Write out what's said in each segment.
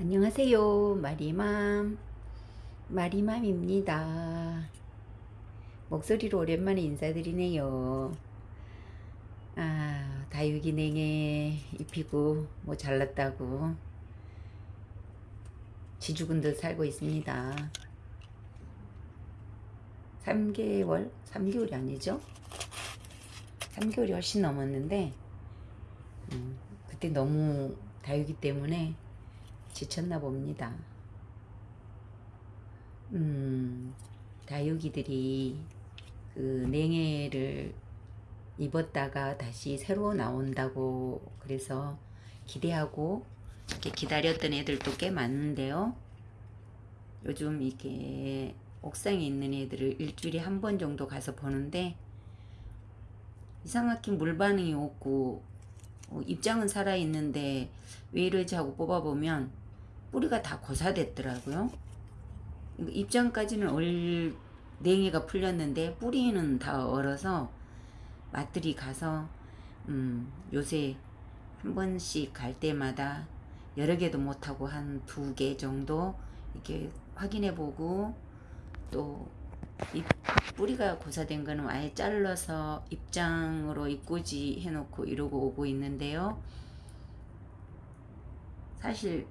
안녕하세요. 마리맘. 마리맘입니다. 목소리로 오랜만에 인사드리네요. 아 다육이 냉해 입히고 뭐 잘났다고 지주군들 살고 있습니다. 3개월? 3개월이 아니죠? 3개월이 훨씬 넘었는데 음, 그때 너무 다육이 때문에 지쳤나 봅니다. 음, 다육이들이 그 냉해를 입었다가 다시 새로 나온다고 그래서 기대하고 이렇게 기다렸던 애들도 꽤 많은데요. 요즘 이렇게 옥상에 있는 애들을 일주일에 한 번 정도 가서 보는데 이상하게 물 반응이 없고 어, 입장은 살아있는데 왜 이러지 하고 뽑아보면 뿌리가 다 고사됐더라고요. 입장까지는 얼 냉이가 풀렸는데 뿌리는 다 얼어서 맛들이 가서 음, 요새 한 번씩 갈 때마다 여러 개도 못하고 한 두 개 정도 이렇게 확인해 보고 또 이 뿌리가 고사된 거는 아예 잘라서 입장으로 입고지 해놓고 이러고 오고 있는데요. 사실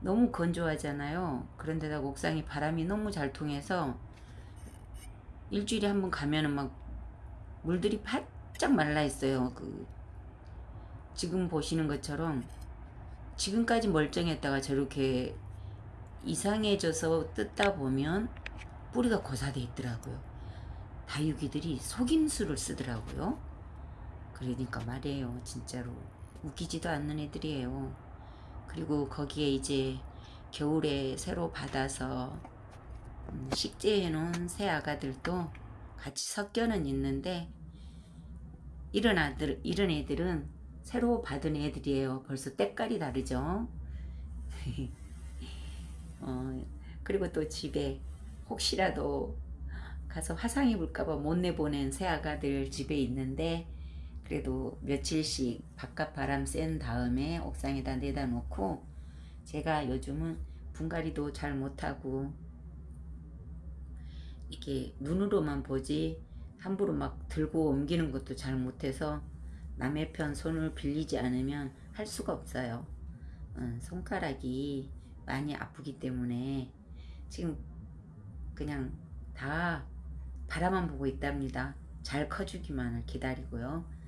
너무 건조하잖아요. 그런데다 옥상이 바람이 너무 잘 통해서 일주일에 한 번 가면은 막 물들이 바짝 말라 있어요. 그 지금 보시는 것처럼 지금까지 멀쩡했다가 저렇게 이상해져서 뜯다 보면 뿌리가 고사돼 있더라고요. 다육이들이 속임수를 쓰더라고요. 그러니까 말이에요. 진짜로 웃기지도 않는 애들이에요. 그리고 거기에 이제 겨울에 새로 받아서 음, 식재해 놓은 새 아가들도 같이 섞여는 있는데 이런 아들 이런 애들은 새로 받은 애들이에요. 벌써 때깔이 다르죠. 어, 그리고 또 집에 혹시라도 가서 화상 입을까봐 못 내보낸 새 아가들 집에 있는데 그래도 며칠씩 바깥 바람 쐰 다음에 옥상에다 내다 놓고 제가 요즘은 분갈이도 잘 못하고 이렇게 눈으로만 보지 함부로 막 들고 옮기는 것도 잘 못해서 남의 편 손을 빌리지 않으면 할 수가 없어요. 어, 손가락이 많이 아프기 때문에 지금 그냥 다 바라만 보고 있답니다. 잘 커주기만을 기다리고요.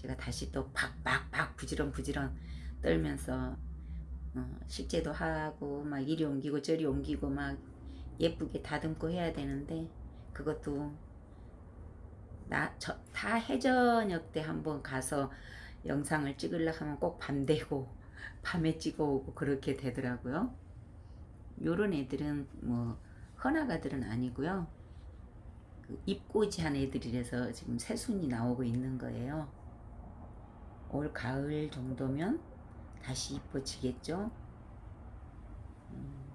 제가 다시 또 박박박 부지런 부지런 떨면서 어, 식재도 하고 막 이리 옮기고 저리 옮기고 막 예쁘게 다듬고 해야 되는데 그것도 나, 저, 다 해저녁 때 한번 가서 영상을 찍으려고 하면 꼭 밤 되고 밤에 찍어 오고 그렇게 되더라고요. 요런 애들은 뭐 헌아가들은 아니고요. 그 입고지한 애들이라서 지금 새순이 나오고 있는 거예요 올 가을 정도면 다시 이뻐지겠죠. 음,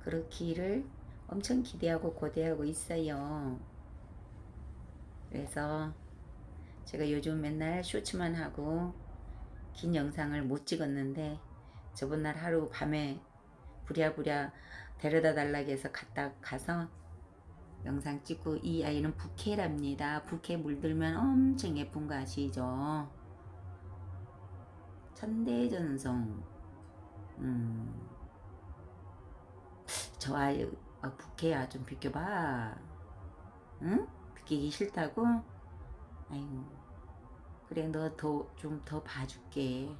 그렇기를 엄청 기대하고 고대하고 있어요. 그래서 제가 요즘 맨날 쇼츠만 하고 긴 영상을 못 찍었는데 저번 날 하루 밤에 부랴부랴 데려다 달라고 해서 갔다 가서 영상 찍고 이 아이는 부케랍니다. 부케 물들면 엄청 예쁜 거 아시죠? 천대전성. 음, 저 아이 아, 부캐야 좀 비켜봐. 응? 비키기 싫다고? 아이고. 그래 너 더 좀 더 봐줄게.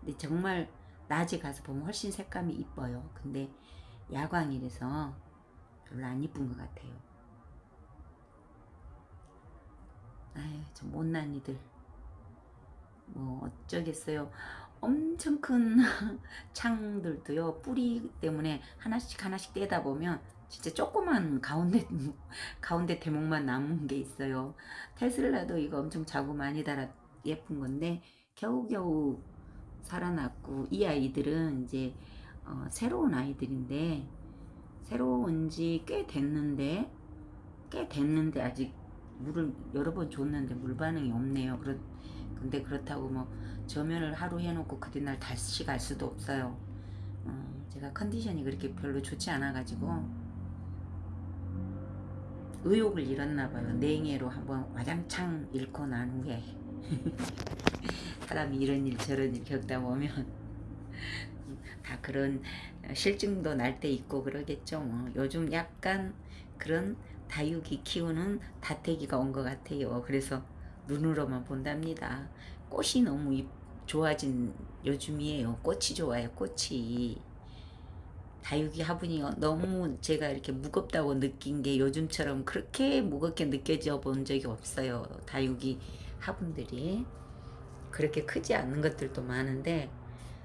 근데 정말 낮에 가서 보면 훨씬 색감이 이뻐요. 근데 야광이라서 별로 안 이쁜 것 같아요. 아유 저 못난 이들 뭐 어쩌겠어요. 엄청 큰 창들도요. 뿌리 때문에 하나씩 하나씩 떼다 보면 진짜 조그만 가운데 가운데 대목만 남은 게 있어요. 테슬라도 이거 엄청 자구 많이 달아 예쁜 건데 겨우겨우 살아났고 이 아이들은 이제 어, 새로운 아이들인데 새로운 지 꽤 됐는데 꽤 됐는데 아직 물을 여러 번 줬는데 물 반응이 없네요. 그렇 근데 그렇다고 뭐 저면을 하루 해놓고 그 뒷날 다시 갈 수도 없어요. 어, 제가 컨디션이 그렇게 별로 좋지 않아 가지고 의욕을 잃었나 봐요. 냉해로 한번 와장창 잃고 난 후에 사람이 이런 일 저런 일 겪다 보면 다 그런 실증도 날 때 있고 그러겠죠. 뭐. 요즘 약간 그런 다육이 키우는 다태기가 온 것 같아요. 그래서 눈으로만 본답니다. 꽃이 너무 이- 좋아진 요즘이에요. 꽃이 좋아요. 꽃이. 다육이 화분이 너무 제가 이렇게 무겁다고 느낀 게 요즘처럼 그렇게 무겁게 느껴져 본 적이 없어요. 다육이 화분들이. 그렇게 크지 않는 것들도 많은데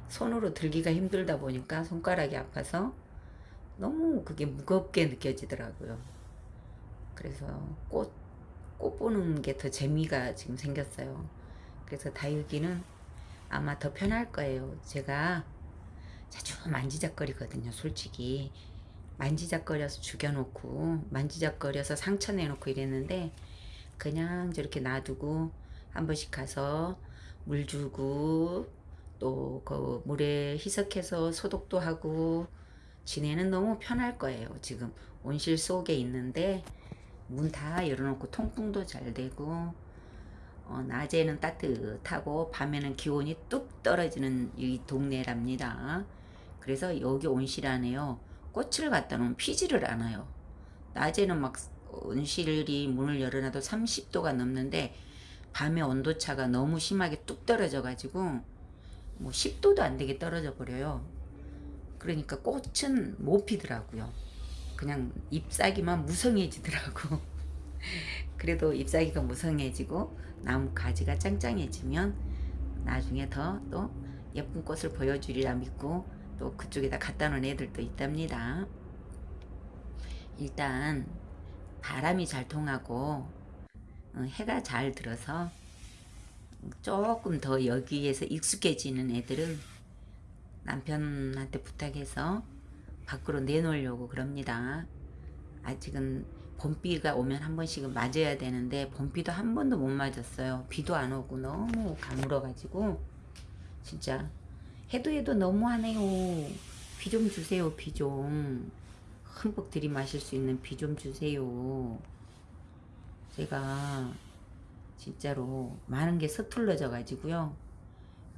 손으로 들기가 힘들다 보니까 손가락이 아파서 너무 그게 무겁게 느껴지더라고요. 그래서 꽃, 꽃 보는 게 더 재미가 지금 생겼어요. 그래서 다육이는 아마 더 편할 거예요. 제가 자주 만지작거리거든요. 솔직히 만지작거려서 죽여놓고 만지작거려서 상처 내놓고 이랬는데 그냥 저렇게 놔두고 한 번씩 가서 물 주고 또 그 물에 희석해서 소독도 하고 지내는 너무 편할 거예요. 지금 온실 속에 있는데 문 다 열어놓고 통풍도 잘 되고 어, 낮에는 따뜻하고 밤에는 기온이 뚝 떨어지는 이 동네랍니다. 그래서 여기 온실 안에요. 꽃을 갖다 놓으면 피지를 않아요. 낮에는 막 온실이 문을 열어놔도 30도가 넘는데 밤에 온도차가 너무 심하게 뚝 떨어져 가지고 뭐 10도도 안 되게 떨어져 버려요. 그러니까 꽃은 못 피더라고요. 그냥 잎사귀만 무성해지더라고. 그래도 잎사귀가 무성해지고 나무 가지가 짱짱해지면 나중에 더 또 예쁜 꽃을 보여주리라 믿고 또 그쪽에다 갖다 놓은 애들도 있답니다. 일단 바람이 잘 통하고 어, 해가 잘 들어서 조금 더 여기에서 익숙해지는 애들은 남편한테 부탁해서 밖으로 내놓으려고 그럽니다. 아직은 봄비가 오면 한 번씩은 맞아야 되는데 봄비도 한 번도 못 맞았어요. 비도 안 오고 너무 가물어가지고 진짜 해도 해도 너무하네요. 비 좀 주세요. 비 좀. 흠뻑 들이마실 수 있는 비 좀 주세요. 제가 진짜로 많은 게 서툴러져 가지고요.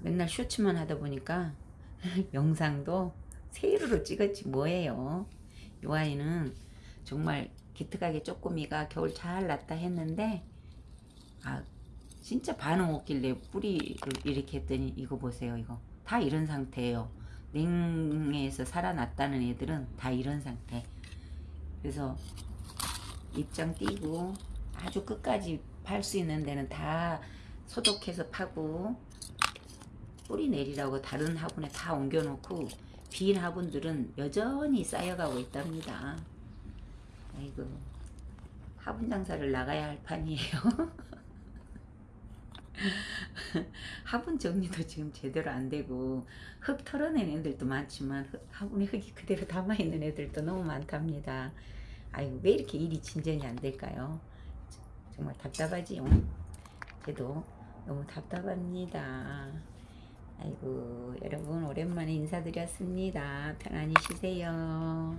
맨날 쇼츠만 하다 보니까 영상도 세로로 찍었지 뭐예요. 요 아이는 정말 기특하게 쪼꼬미가 겨울 잘 났다 했는데 아 진짜 반응 없길래 뿌리를 이렇게 했더니 이거 보세요 이거 다 이런 상태예요. 냉해에서 살아났다는 애들은 다 이런 상태. 그래서 입장 띄고 아주 끝까지 팔 수 있는 데는 다 소독해서 파고 뿌리 내리라고 다른 화분에 다 옮겨놓고 빈 화분들은 여전히 쌓여가고 있답니다. 아이고 화분 장사를 나가야 할 판이에요. 화분 정리도 지금 제대로 안 되고 흙 털어낸 애들도 많지만 흙- 화분에 흙이 그대로 담아있는 애들도 너무 많답니다. 아이고 왜 이렇게 일이 진전이 안 될까요? 정말 답답하지요. 저도 너무 답답합니다. 아이고 여러분 오랜만에 인사드렸습니다. 편안히 쉬세요.